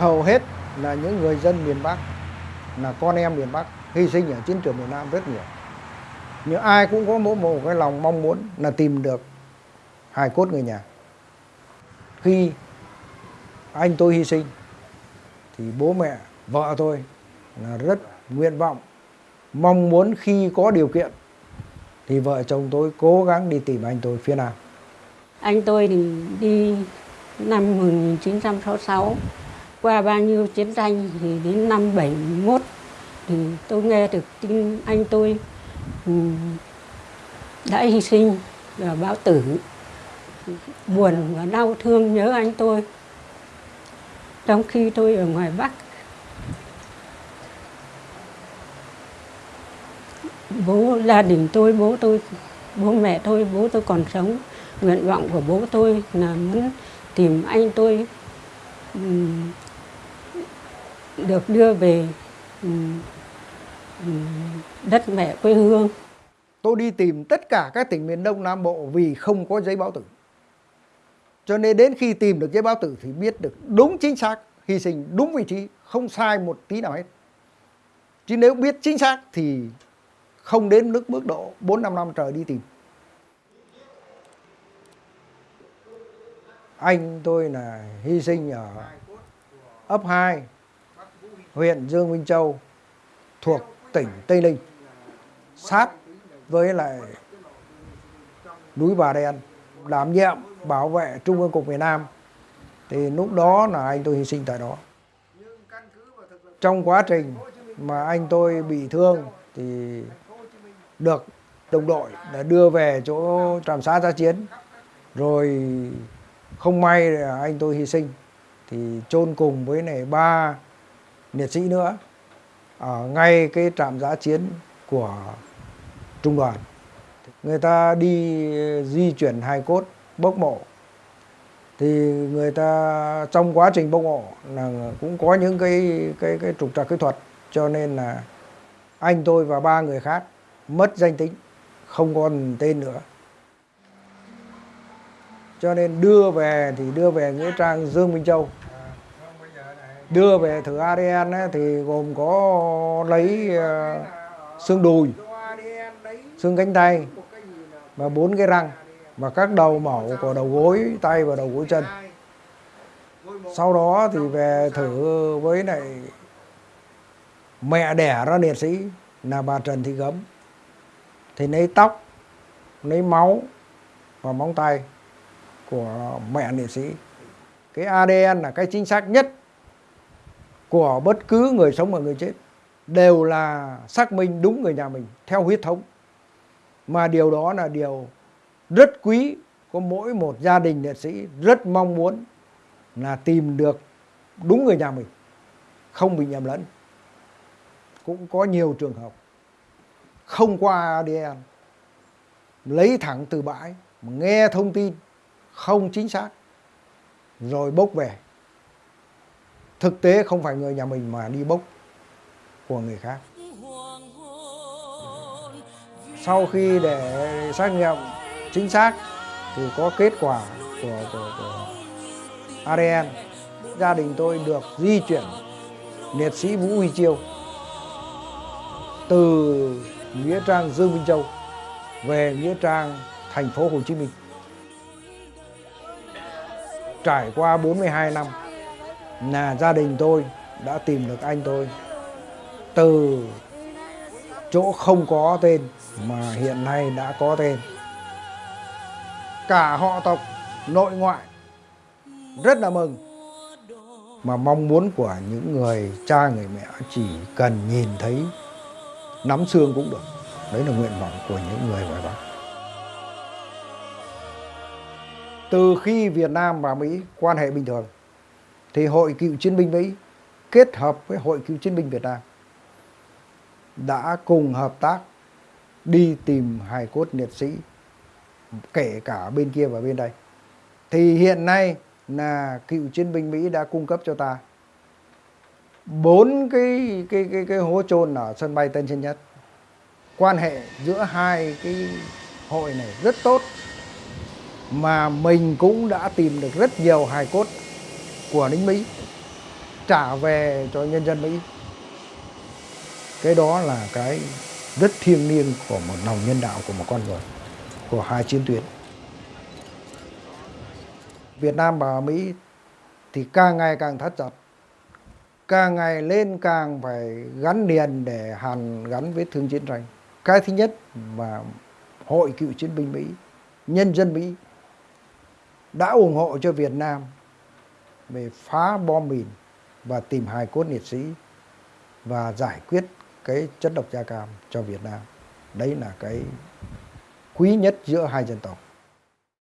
hầu hết là những người dân miền Bắc, là con em miền Bắc, hy sinh ở chiến trường miền Nam rất nhiều. Nhưng ai cũng có mỗi một cái lòng mong muốn là tìm được hài cốt người nhà. Khi anh tôi hy sinh, thì bố mẹ, vợ tôi là rất nguyện vọng, mong muốn khi có điều kiện, thì vợ chồng tôi cố gắng đi tìm anh tôi phía Nam. Anh tôi thì đi năm 1966 qua bao nhiêu chiến tranh thì đến năm 71 thì tôi nghe được tin anh tôi ừ, đã hy sinh và báo tử. Buồn và đau thương nhớ anh tôi. Trong khi tôi ở ngoài Bắc, bố gia đình tôi, bố tôi, bố mẹ tôi, bố tôi còn sống. Nguyện vọng của bố tôi là muốn tìm anh tôi ừ, được đưa về ừ, ừ, đất mẹ quê hương. Tôi đi tìm tất cả các tỉnh miền Đông Nam Bộ vì không có giấy báo tử. Cho nên đến khi tìm được giấy báo tử thì biết được đúng chính xác hy sinh đúng vị trí không sai một tí nào hết. Chứ nếu biết chính xác thì không đến nước mức độ 4 5 năm trời đi tìm. Anh tôi là hy sinh ở ấp 2, huyện Dương Minh Châu thuộc tỉnh Tây Ninh, sát với lại núi Bà Đen, đảm nhiệm bảo vệ Trung ương Cục miền Nam thì lúc đó là anh tôi hy sinh tại đó. Trong quá trình mà anh tôi bị thương thì được đồng đội đã đưa về chỗ trạm xá gia chiến rồi không may anh tôi hy sinh, thì chôn cùng với này ba liệt sĩ nữa. Ở ngay cái trạm giã chiến của trung đoàn. Người ta đi di chuyển hài cốt, bốc mộ. Thì người ta, trong quá trình bốc mộ là cũng có những cái cái cái trục trặc kỹ thuật. Cho nên là anh tôi và ba người khác mất danh tính, không còn tên nữa. Cho nên đưa về thì đưa về nghĩa trang Dương Minh Châu đưa về thử ADN ấy, thì gồm có lấy uh, xương đùi xương cánh tay và bốn cái răng và các đầu mẫu của đầu gối tay và đầu gối chân. Sau đó thì về thử với lại mẹ đẻ ra liệt sĩ là bà Trần Thị Gấm. Thì lấy tóc lấy máu và móng tay của mẹ liệt sĩ. Cái ADN là cái chính xác nhất của bất cứ người sống và người chết đều là xác minh đúng người nhà mình theo huyết thống. Mà điều đó là điều rất quý của mỗi một gia đình liệt sĩ rất mong muốn là tìm được đúng người nhà mình, không bị nhầm lẫn. Cũng có nhiều trường hợp không qua ADN lấy thẳng từ bãi nghe thông tin không chính xác, rồi bốc về thực tế không phải người nhà mình mà đi bốc của người khác sau khi để xác nghiệm chính xác thì có kết quả của, của, của ADN gia đình tôi được di chuyển liệt sĩ Vũ Huy Chiêu từ nghĩa trang Dương Minh Châu về nghĩa trang thành phố Hồ Chí Minh. Trải qua 42 năm là gia đình tôi đã tìm được anh tôi từ chỗ không có tên mà hiện nay đã có tên. Cả họ tộc nội ngoại rất là mừng. Mà mong muốn của những người cha, người mẹ chỉ cần nhìn thấy, nắm xương cũng được. Đấy là nguyện vọng của những người ngoài Bắc. Từ khi Việt Nam và Mỹ quan hệ bình thường thì Hội Cựu Chiến binh Mỹ kết hợp với Hội Cựu Chiến binh Việt Nam đã cùng hợp tác đi tìm hài cốt liệt sĩ, kể cả bên kia và bên đây. Thì hiện nay là cựu chiến binh Mỹ đã cung cấp cho ta bốn cái cái cái cái hố chôn ở sân bay Tân Sơn Nhất. Quan hệ giữa hai cái hội này rất tốt, mà mình cũng đã tìm được rất nhiều hài cốt của lính Mỹ trả về cho nhân dân Mỹ. Cái đó là cái rất thiêng liêng của một lòng nhân đạo của một con người, của hai chiến tuyến. Việt Nam và Mỹ thì càng ngày càng thắt chặt, càng ngày lên càng phải gắn liền để hàn gắn với thương chiến tranh. Cái thứ nhất mà Hội Cựu Chiến binh Mỹ, nhân dân Mỹ đã ủng hộ cho Việt Nam về phá bom mìn và tìm hài cốt liệt sĩ và giải quyết cái chất độc da cam cho Việt Nam. Đấy là cái quý nhất giữa hai dân tộc.